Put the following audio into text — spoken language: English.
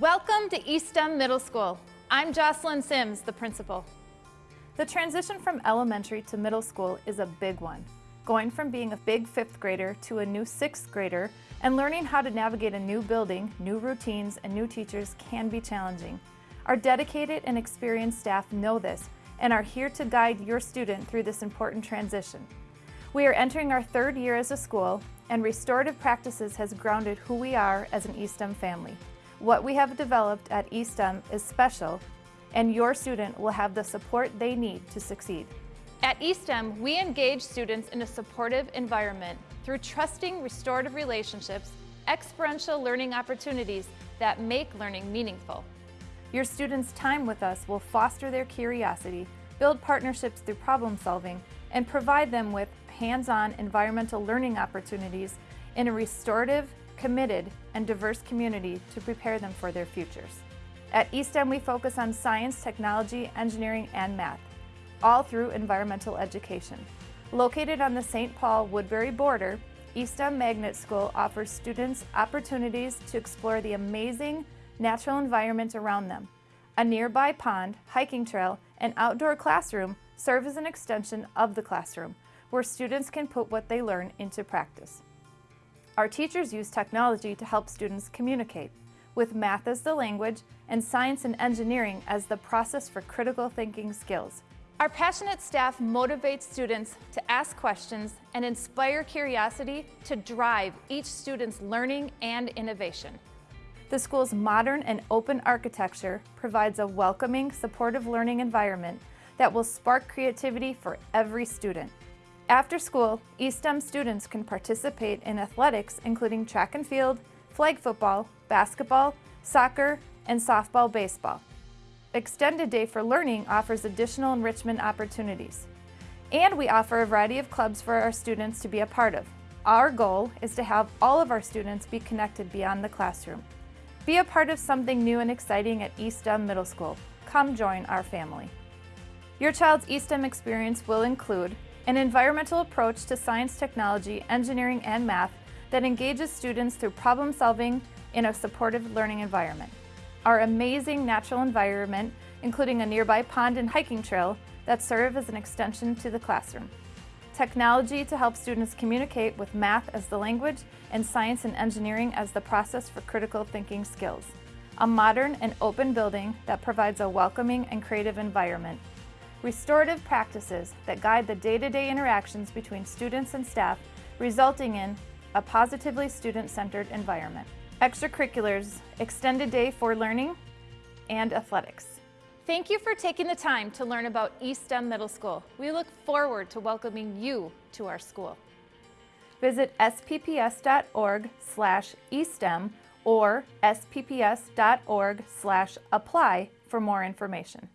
Welcome to Eastham Middle School. I'm Jocelyn Sims, the principal. The transition from elementary to middle school is a big one. Going from being a big fifth grader to a new sixth grader and learning how to navigate a new building, new routines, and new teachers can be challenging. Our dedicated and experienced staff know this and are here to guide your student through this important transition. We are entering our third year as a school and restorative practices has grounded who we are as an Eastham family. What we have developed at Eastham is special and your student will have the support they need to succeed. At Eastham, we engage students in a supportive environment through trusting restorative relationships, experiential learning opportunities that make learning meaningful. Your students' time with us will foster their curiosity, build partnerships through problem solving, and provide them with hands-on environmental learning opportunities in a restorative, committed, and diverse community to prepare them for their futures. At Eastham, we focus on science, technology, engineering, and math, all through environmental education. Located on the St. Paul-Woodbury border, Eastham Magnet School offers students opportunities to explore the amazing natural environment around them. A nearby pond, hiking trail, and outdoor classroom serve as an extension of the classroom, where students can put what they learn into practice. Our teachers use technology to help students communicate, with math as the language and science and engineering as the process for critical thinking skills. Our passionate staff motivates students to ask questions and inspire curiosity to drive each student's learning and innovation. The school's modern and open architecture provides a welcoming, supportive learning environment that will spark creativity for every student. After school, Eastham students can participate in athletics including track and field, flag football, basketball, soccer, and softball baseball. Extended Day for Learning offers additional enrichment opportunities. And we offer a variety of clubs for our students to be a part of. Our goal is to have all of our students be connected beyond the classroom. Be a part of something new and exciting at Eastham Middle School. Come join our family. Your child's Eastham experience will include an environmental approach to science, technology, engineering, and math that engages students through problem solving in a supportive learning environment. Our amazing natural environment, including a nearby pond and hiking trail that serve as an extension to the classroom. Technology to help students communicate with math as the language and science and engineering as the process for critical thinking skills. A modern and open building that provides a welcoming and creative environment restorative practices that guide the day-to-day -day interactions between students and staff, resulting in a positively student-centered environment. Extracurriculars, extended day for learning, and athletics. Thank you for taking the time to learn about Eastham Middle School. We look forward to welcoming you to our school. Visit spps.org slash eastham or spps.org slash apply for more information.